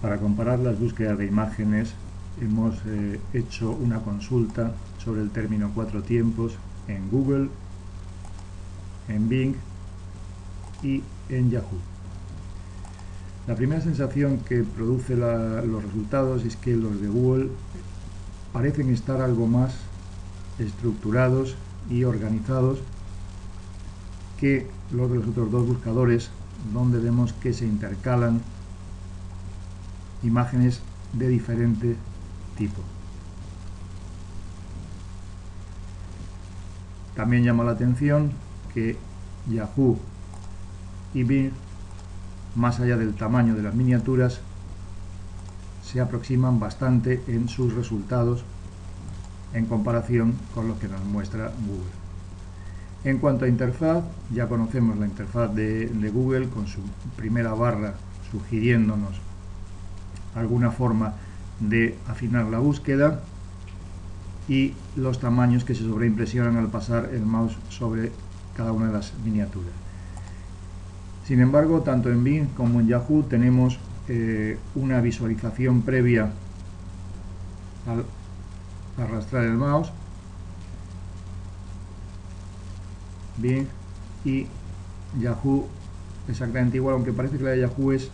Para comparar las búsquedas de imágenes hemos eh, hecho una consulta sobre el término cuatro tiempos en Google, en Bing y en Yahoo. La primera sensación que produce los resultados es que los de Google parecen estar algo más estructurados y organizados que los de los otros dos buscadores donde vemos que se intercalan imágenes de diferente tipo. También llama la atención que Yahoo y Bing, más allá del tamaño de las miniaturas, se aproximan bastante en sus resultados en comparación con lo que nos muestra Google. En cuanto a interfaz, ya conocemos la interfaz de, de Google con su primera barra sugiriéndonos alguna forma de afinar la búsqueda y los tamaños que se sobreimpresionan al pasar el mouse sobre cada una de las miniaturas. Sin embargo, tanto en Bing como en Yahoo tenemos eh, una visualización previa al arrastrar el mouse. Bing y Yahoo exactamente igual, aunque parece que la de Yahoo es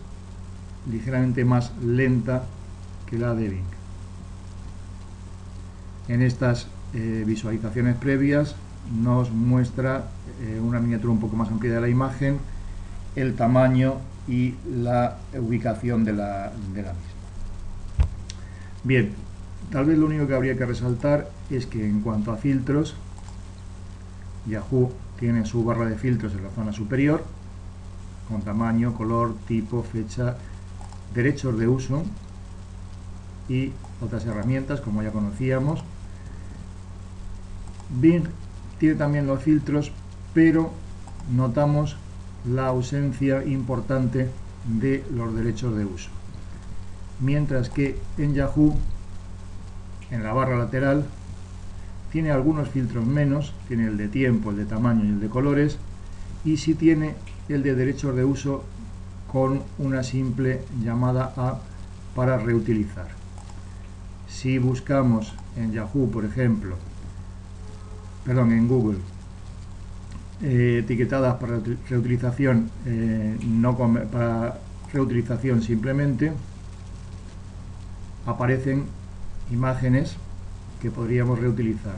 ligeramente más lenta que la de Bing. En estas eh, visualizaciones previas nos muestra eh, una miniatura un poco más amplia de la imagen, el tamaño y la ubicación de la, de la misma. Bien, tal vez lo único que habría que resaltar es que en cuanto a filtros, Yahoo tiene su barra de filtros en la zona superior, con tamaño, color, tipo, fecha, derechos de uso y otras herramientas como ya conocíamos. Bing tiene también los filtros, pero notamos la ausencia importante de los derechos de uso. Mientras que en Yahoo, en la barra lateral, tiene algunos filtros menos, tiene el de tiempo, el de tamaño y el de colores, y si tiene el de derechos de uso con una simple llamada a para reutilizar. Si buscamos en Yahoo, por ejemplo, perdón, en Google, eh, etiquetadas para reutilización, eh, no para reutilización simplemente, aparecen imágenes que podríamos reutilizar.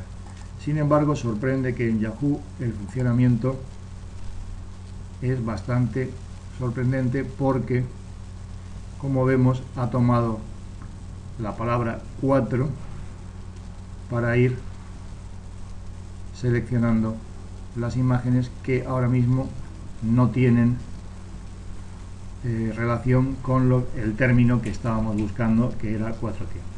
Sin embargo, sorprende que en Yahoo el funcionamiento es bastante sorprendente porque, como vemos, ha tomado la palabra 4 para ir seleccionando las imágenes que ahora mismo no tienen eh, relación con el término que estábamos buscando, que era cuatro tiempos.